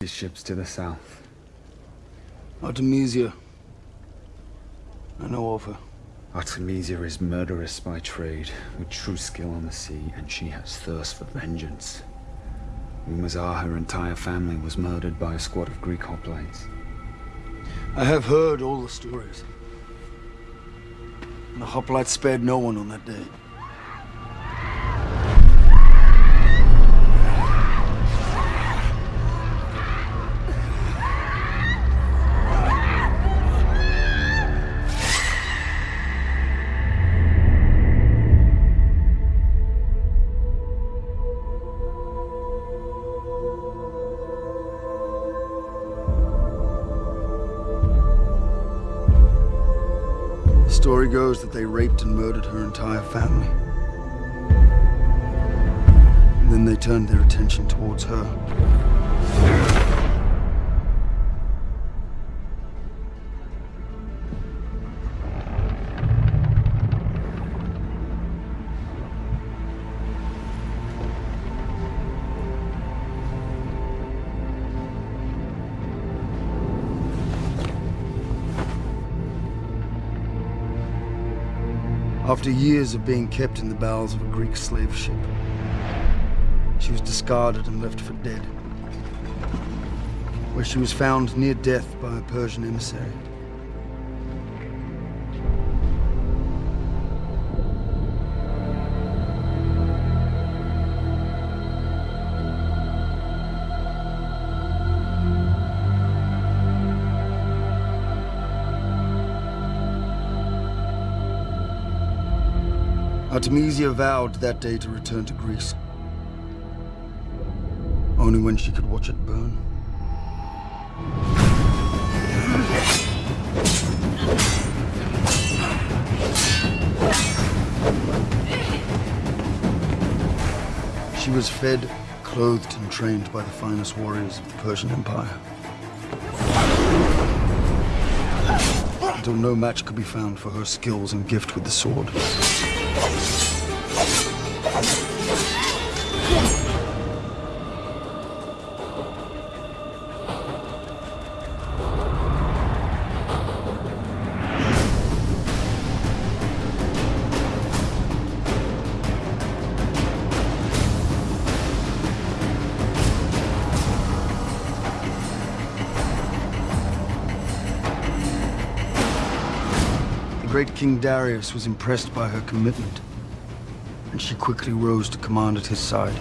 His ships to the south. Artemisia. I know of her. Artemisia is murderous by trade, with true skill on the sea, and she has thirst for vengeance. Rumors are her entire family was murdered by a squad of Greek hoplites. I have heard all the stories. The hoplites spared no one on that day. Story goes that they raped and murdered her entire family. And then they turned their attention towards her. After years of being kept in the bowels of a Greek slave ship, she was discarded and left for dead, where she was found near death by a Persian emissary. Artemisia vowed that day to return to Greece. Only when she could watch it burn. She was fed, clothed, and trained by the finest warriors of the Persian Empire. Until no match could be found for her skills and gift with the sword. Great King Darius was impressed by her commitment, and she quickly rose to command at his side.